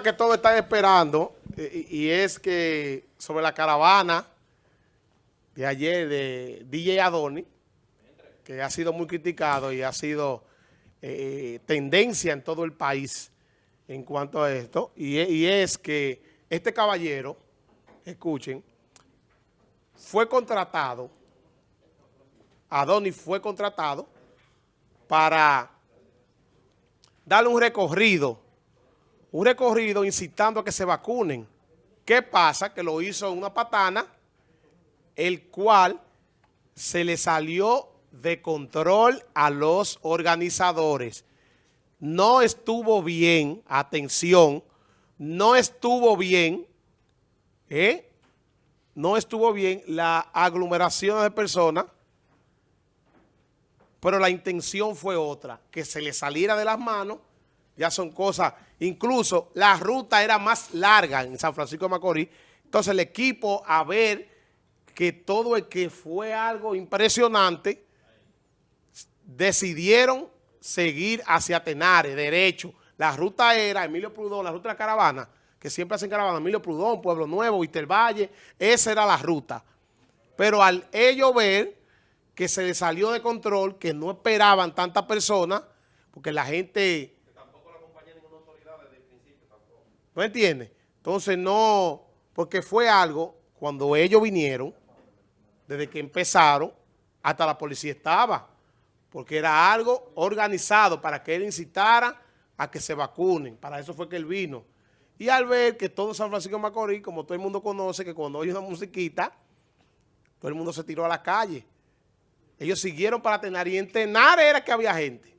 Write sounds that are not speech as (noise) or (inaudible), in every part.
que todos están esperando eh, y, es que sobre la caravana de ayer de DJ Adoni, que ha sido muy criticado y ha sido eh, tendencia en todo el país en cuanto a esto, y, y es que este caballero, escuchen, fue contratado, Adoni fue contratado para darle un recorrido un recorrido incitando a que se vacunen. ¿Qué pasa? Que lo hizo una patana, el cual se le salió de control a los organizadores. No estuvo bien, atención, no estuvo bien, ¿eh? no estuvo bien la aglomeración de personas, pero la intención fue otra, que se le saliera de las manos ya son cosas, incluso la ruta era más larga en San Francisco de Macorís, entonces el equipo a ver que todo el que fue algo impresionante, decidieron seguir hacia Tenares, derecho. La ruta era Emilio Prudón, la ruta de la caravana, que siempre hacen caravana, Emilio Prudón, Pueblo Nuevo, Valle, esa era la ruta. Pero al ellos ver que se les salió de control, que no esperaban tantas personas, porque la gente ¿No entiendes? Entonces no, porque fue algo, cuando ellos vinieron, desde que empezaron, hasta la policía estaba, porque era algo organizado para que él incitara a que se vacunen. Para eso fue que él vino. Y al ver que todo San Francisco de Macorís, como todo el mundo conoce, que cuando oye una musiquita, todo el mundo se tiró a la calle. Ellos siguieron para Tenar y en Tenar era que había gente.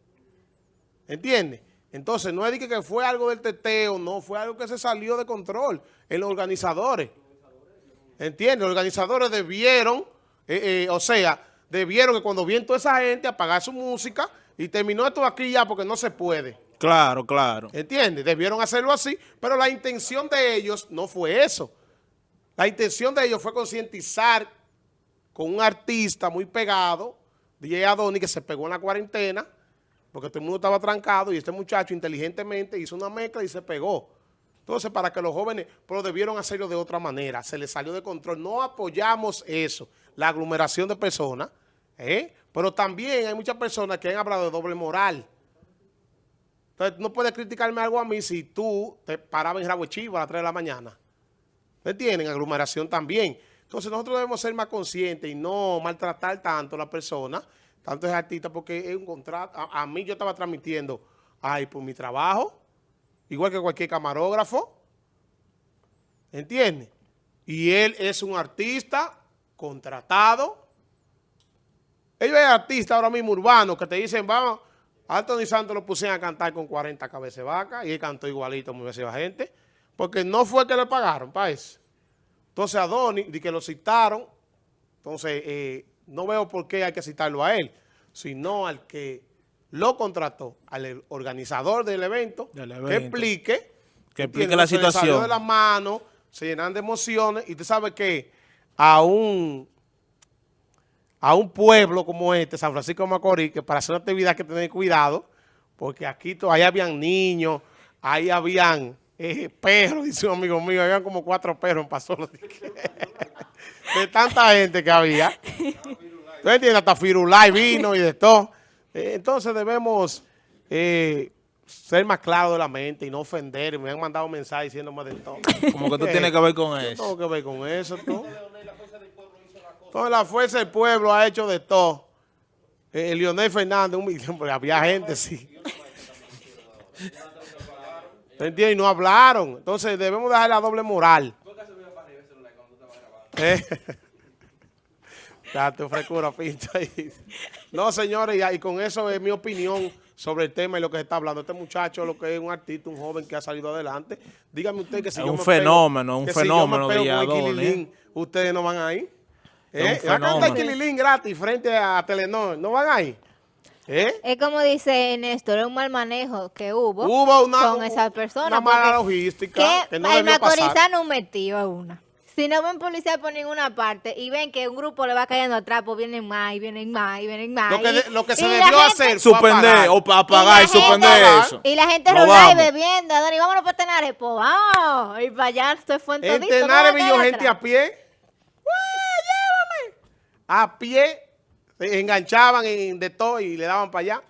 ¿Entiendes? Entonces, no es que fue algo del teteo, no, fue algo que se salió de control en los organizadores. ¿Entiendes? Los organizadores debieron, eh, eh, o sea, debieron que cuando viene toda esa gente apagar su música y terminó esto aquí ya porque no se puede. Claro, claro. ¿Entiendes? Debieron hacerlo así, pero la intención de ellos no fue eso. La intención de ellos fue concientizar con un artista muy pegado, DJ Adoni, que se pegó en la cuarentena, porque todo el mundo estaba trancado y este muchacho inteligentemente hizo una mezcla y se pegó. Entonces, para que los jóvenes, pero debieron hacerlo de otra manera, se les salió de control. No apoyamos eso, la aglomeración de personas, ¿eh? pero también hay muchas personas que han hablado de doble moral. Entonces, no puedes criticarme algo a mí si tú te parabas en Rabo Chivo a las 3 de la mañana. ¿Me tienen? Aglomeración también. Entonces, nosotros debemos ser más conscientes y no maltratar tanto a la persona tanto es artista porque es un contrato. A, mí yo estaba transmitiendo, ay, por mi trabajo, igual que cualquier camarógrafo, ¿entiendes? Y él es un artista contratado. Ellos es artista ahora mismo urbano que te dicen, vamos, Anthony Santos lo pusieron a cantar con 40 cabezas de vaca y él cantó igualito, muy veces gente, porque no fue que le pagaron para. Entonces a Donny, de que lo citaron, entonces... Eh, no veo por qué hay que citarlo a él, sino al que lo contrató, al organizador del evento, que explique, que explique la situación. Se de las manos, se llenan de emociones, y usted sabe que a un, a un pueblo como este, San Francisco de Macorís, que para hacer una actividad hay que tener cuidado, porque aquí todavía habían niños, ahí habían eh, perros, (laughs) dice un amigo mío, habían como cuatro perros en Pasolo. (laughs) de tanta gente que había. ¿Tú entiendes? Hasta Firulay vino y de todo. Eh, entonces debemos eh, ser más claros de la mente y no ofender. Me han mandado mensajes diciéndome de todo. Como que tú tienes que ver con eso. tengo que ver con eso. ¿no? Entonces la fuerza del pueblo ha hecho de todo. Eh, Leonel Fernández, un millón, porque había gente, sí. ¿Te entiendes? Y no hablaron. Entonces debemos dejar la doble moral. ¿Eh? (laughs) Ya te frescura, pinta. (laughs) No, señores, y, con eso es mi opinión sobre el tema y lo que se está hablando. Este muchacho, lo que es un artista, un joven que ha salido adelante. Dígame usted que si es yo un fenómeno, un fenómeno de ¿Ustedes no van ahí? ¿Eh? Acá está Quililín gratis frente a Telenor. ¿No van ahí? ¿Eh? Es como dice Néstor, es un mal manejo que hubo, hubo una, con esas personas. Una mala logística que, que no el macorizano metió a una Si no ven policía por ninguna parte y ven que un grupo le va cayendo atrás, pues vienen más y vienen más y vienen más. Lo que, y- de- lo que se y la debió gente- hacer Suspender apagar. o pa- apagar y suspender eso. Y la gente No vamos. bebiendo, Dani, vámonos para Tenares, pues vamos. Y para allá se fue en Tenares va a vi caer yo gente atrás. a pie. ¡Ué, llévame! A pie. Se enganchaban en de todo y le daban para allá.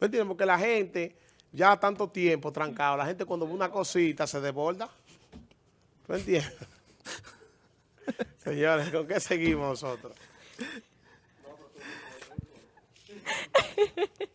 ¿No entiendes? Porque la gente, ya tanto tiempo trancado, la gente cuando ve una cosita se desborda. ¿No entiendes? (laughs) Señores, ¿con qué seguimos nosotros? (laughs)